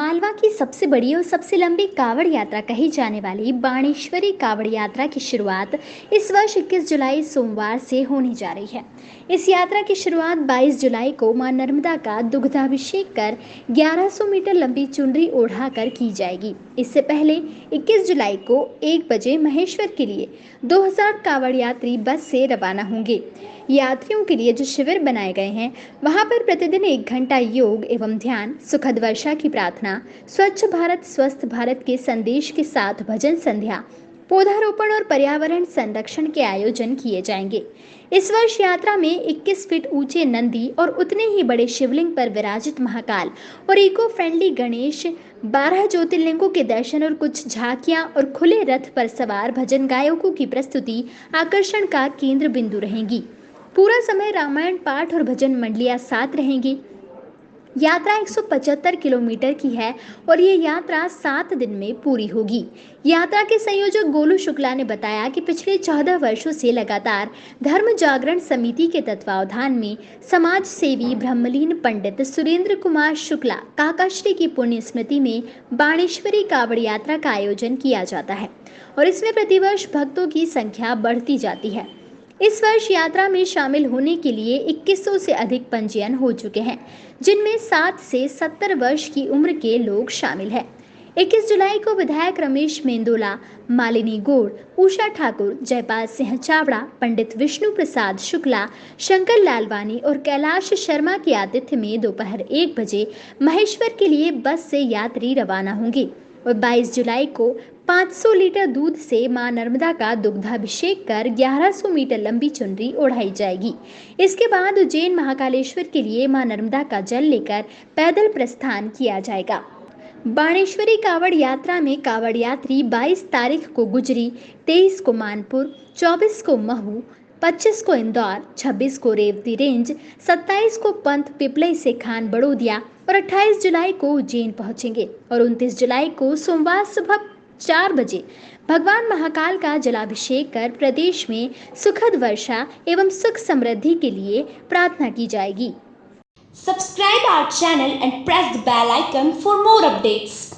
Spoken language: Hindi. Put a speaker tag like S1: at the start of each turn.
S1: मालवा की सबसे बड़ी और सबसे लंबी कावड़ यात्रा कही जाने वाली बाणेश्वरी कावड़ यात्रा की शुरुआत इस वर्ष 21 जुलाई सोमवार से होने जा रही है। इस यात्रा की शुरुआत 22 जुलाई को माँ नर्मदा का दुग्धाभिषेक कर 1100 मीटर लंबी चुनरी ओढ़ाकर की जाएगी। इससे पहले 21 जुलाई को 1 बजे महेश्वर के लिए 2000 कावड़ यात्री बस से रवाना होंगे। यात्रियों के लिए जो शिविर बनाए गए हैं, वहाँ पर प्रतिदिन एक घंटा योग एवं ध्यान, सुखद वर्षा की प्रार्थना स्वच्छ भारत, स्वस्थ भारत के संदेश के साथ भजन संध्या, पौधारोपण और पर्यावरण संरक्षण के आयोजन किए जाएँगे। इस वर्ष यात्रा में 21 फीट ऊँचे नंदी और उतने ही बड़े शिवलिंग पर विराजित महाकाल और इको फ्रेंडली गणेश 12 ज्योतिर्लिंगों के दर्शन और कुछ झांकियाँ और खुले रथ पर सवार भजन गायकों की प्रस्तुति आकर्षण का केंद्र बिंदु रहेंगी। पूरा समय रामायण पाठ और भजन मंडलियाँ साथ रहेंगी। यात्रा 175 किलोमीटर की है और ये यात्रा सात दिन में पूरी होगी। यात्रा के संयोजक गोलू शुक्ला ने बताया कि पिछले चौदह वर्षों से लगातार धर्म जागरण समिति के तत्वावधान में समाज सेवी ब्रह्मलीन पंडित सुरेंद्र कुमार शुक्ला काकाश्री की पुण्य स्मृति में बाणेश्वरी कावड़ यात्रा का आयोजन किया जाता है और इसमें प्रतिवर्ष भक्तों की संख्या बढ़ती जाती है। इस वर्ष यात्रा में शामिल होने के लिए 2100 से अधिक पंजीयन हो चुके हैं, जिनमें 7 से 70 वर्ष की उम्र के लोग शामिल हैं। 21 जुलाई को विधायक रमेश मेंदोला, मालिनी गोड़, उषा ठाकुर, जयपाल सिंह चावड़ा, पंडित विष्णु प्रसाद शुक्ला, शंकर लालवानी और कैलाश शर्मा के आतिथ्य में दोपहर एक बजे महेश्वर के लिए बस से यात्री रवाना होंगे और 22 जुलाई को 500 लीटर दूध से माँ नर्मदा का दुग्धाभिषेक कर 1100 मीटर लंबी चुनरी ओढ़ाई जाएगी। इसके बाद उज्जैन महाकालेश्वर के लिए माँ नर्मदा का जल लेकर पैदल प्रस्थान किया जाएगा। बाणेश्वरी कावड़ यात्रा में कावड़ यात्री 22 तारीख को गुजरी 23 को मानपुर 24 को महू 25 को इंदौर 26 को रेवती रेंज 27 को पंत पिपलई से खान बड़ोदिया और 28 जुलाई को उज्जैन पहुँचेंगे और 29 जुलाई को सोमवार सुबह चार बजे। भगवान महाकाल का जलाभिषेक कर प्रदेश में सुखद वर्षा एवं सुख समृद्धि के लिए प्रार्थना की जाएगी।
S2: Subscribe our channel and press the bell icon for more updates